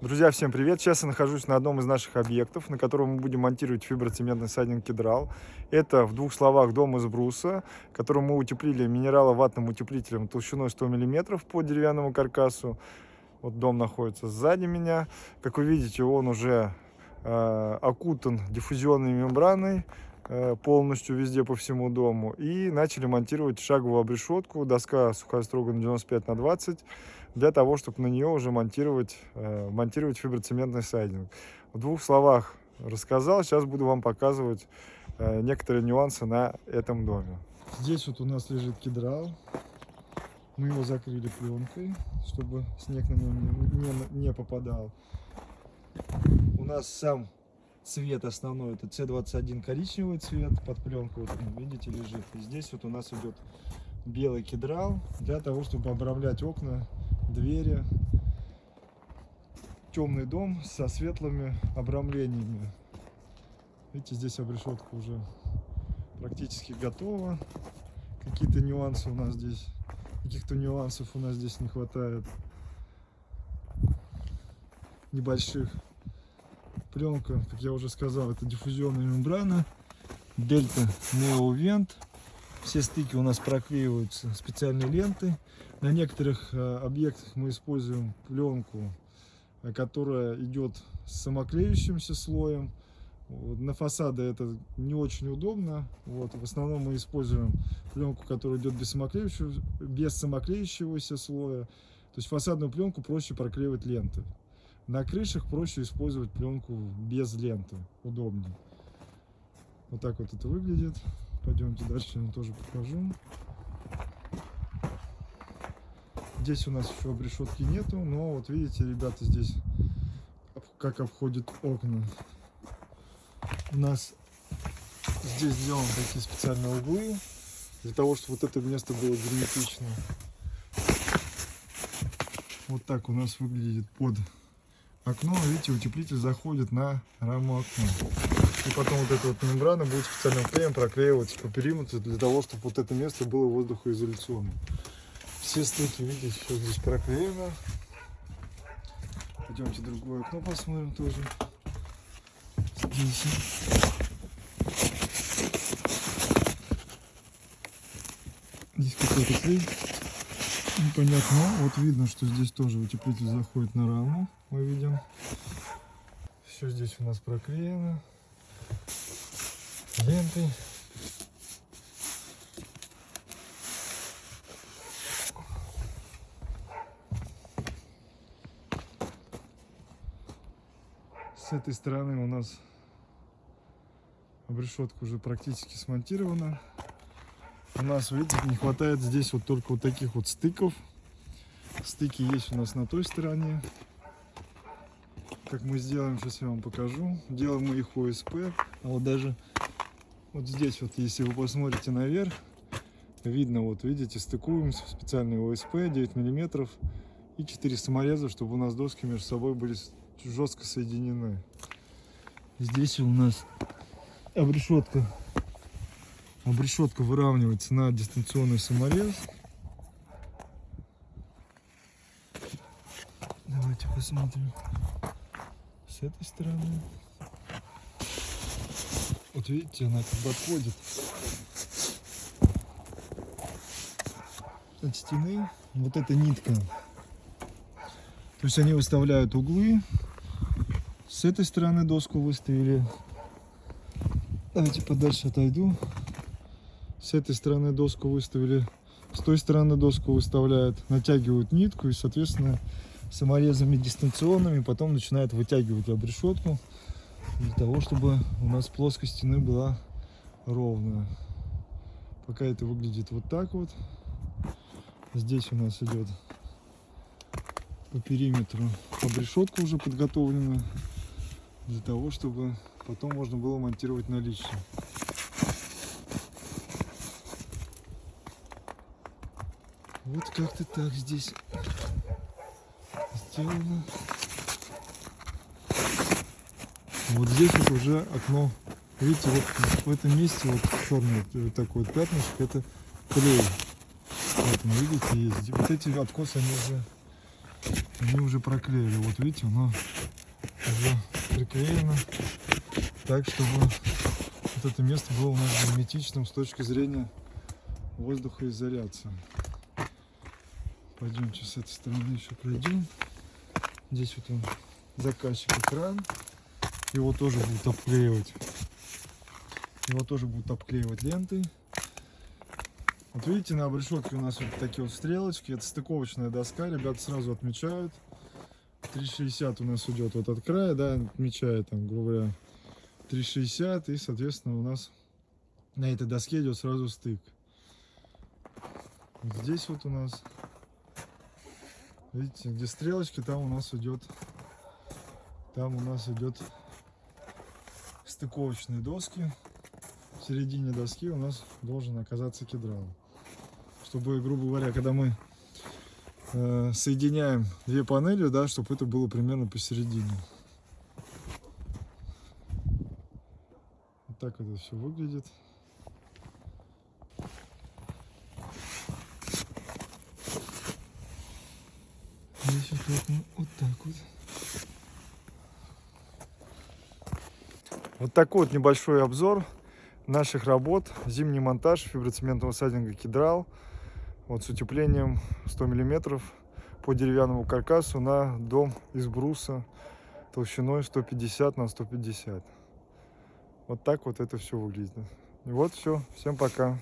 Друзья, всем привет! Сейчас я нахожусь на одном из наших объектов, на котором мы будем монтировать фиброцементный сайдинг кедрал. Это, в двух словах, дом из бруса, который мы утеплили минераловатным утеплителем толщиной 100 мм по деревянному каркасу. Вот дом находится сзади меня. Как вы видите, он уже э, окутан диффузионной мембраной полностью везде по всему дому. И начали монтировать шаговую обрешетку, доска сухая строго на 95 на 20 для того, чтобы на нее уже монтировать, э, монтировать фиброцементный сайдинг. В двух словах рассказал, сейчас буду вам показывать э, некоторые нюансы на этом доме. Здесь вот у нас лежит кедрал. Мы его закрыли пленкой, чтобы снег на него не, не попадал. У нас сам цвет основной, это C21 коричневый цвет, под пленку, вот, видите, лежит. И здесь вот у нас идет белый кедрал для того, чтобы обрамлять окна двери. Темный дом со светлыми обрамлениями. Видите, здесь обрешетка уже практически готова. Какие-то нюансы у нас здесь, каких-то нюансов у нас здесь не хватает. Небольших. Пленка, как я уже сказал, это диффузионная мембрана. Дельта Неовент. Все стыки у нас проклеиваются специальной лентой. На некоторых э, объектах мы используем пленку, э, которая идет с самоклеющимся слоем. На фасады это не очень удобно. Вот. В основном мы используем пленку, которая идет без самоклеющего, без самоклеющегося слоя. То есть фасадную пленку проще проклеивать лентой. На крышах проще использовать пленку без ленты, удобнее. Вот так вот это выглядит. Пойдемте дальше, я вам тоже покажу. Здесь у нас еще обрешетки нету, но вот видите, ребята, здесь как обходят окна. У нас здесь сделаны такие специальные углы, для того, чтобы вот это место было герметично. Вот так у нас выглядит под окно. Видите, утеплитель заходит на раму окна. И потом вот эта вот мембрана будет специальным клеем проклеиваться по периметру, для того, чтобы вот это место было воздухоизоляционным. Все стыки, видите, все здесь проклеено. Пойдемте другое окно посмотрим тоже. Здесь. Здесь какой-то клей. Непонятно. Вот видно, что здесь тоже утеплитель заходит на раму. Мы видим. Все здесь у нас проклеено лентой. С этой стороны у нас обрешетка уже практически смонтирована. У нас, видите, не хватает здесь вот только вот таких вот стыков. Стыки есть у нас на той стороне. Как мы сделаем, сейчас я вам покажу. Делаем мы их ОСП. А вот даже вот здесь вот, если вы посмотрите наверх, видно, вот видите, стыкуем специальный ОСП 9 миллиметров и 4 самореза, чтобы у нас доски между собой были жестко соединены. Здесь у нас обрешетка. Обрешетка выравнивается на дистанционный саморез. Давайте посмотрим с этой стороны. Вот видите, она как бы отходит от стены. Вот эта нитка. То есть они выставляют углы. С этой стороны доску выставили. Давайте подальше отойду. С этой стороны доску выставили. С той стороны доску выставляют. Натягивают нитку и, соответственно, саморезами дистанционными потом начинают вытягивать обрешетку для того, чтобы у нас плоскость стены была ровная. Пока это выглядит вот так вот. Здесь у нас идет по периметру обрешетка уже подготовлена для того, чтобы потом можно было монтировать наличие. Вот как-то так здесь сделано. Вот здесь вот уже окно. Видите, вот в этом месте вот черный вот такой вот пятнышко, это клей. Вот, видите, есть. Вот эти откосы, они уже они уже проклеили. Вот видите, оно уже приклеено так, чтобы вот это место было у нас герметичным с точки зрения воздухоизоляции. Пойдемте с этой стороны еще пройдем. Здесь вот он, заказчик экран. Его тоже будут обклеивать. Его тоже будут обклеивать лентой. Вот видите, на обрешетке у нас вот такие вот стрелочки. Это стыковочная доска. Ребята сразу отмечают. 360 у нас идет вот от края, да, отмечает там, грубо говоря, 360. И, соответственно, у нас на этой доске идет сразу стык. Вот здесь вот у нас, видите, где стрелочки, там у нас идет, там у нас идет стыковочные доски. В середине доски у нас должен оказаться кедрал. Чтобы, грубо говоря, когда мы э, соединяем две панели, да, чтобы это было примерно посередине. Вот так это все выглядит. Здесь ну, вот так вот. Вот такой вот небольшой обзор наших работ. Зимний монтаж фиброцементного сайдинга Кедрал. Вот с утеплением 100 миллиметров по деревянному каркасу на дом из бруса толщиной 150 на 150. Вот так вот это все выглядит. Вот все. Всем пока.